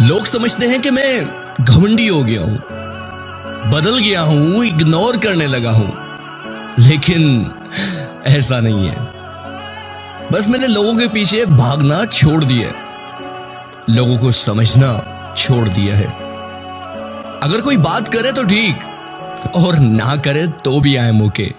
लोग समझते हैं कि मैं घमंडी हो गया हूँ, बदल गया हूँ इग्नोर करने लगा हूँ। लेकिन ऐसा नहीं है। बस मैंने लोगों के पीछे भागना छोड़ दिया लोगों को समझना छोड़ दिया है। अगर कोई बात करे तो ठीक, और ना करे तो भी आए मौके।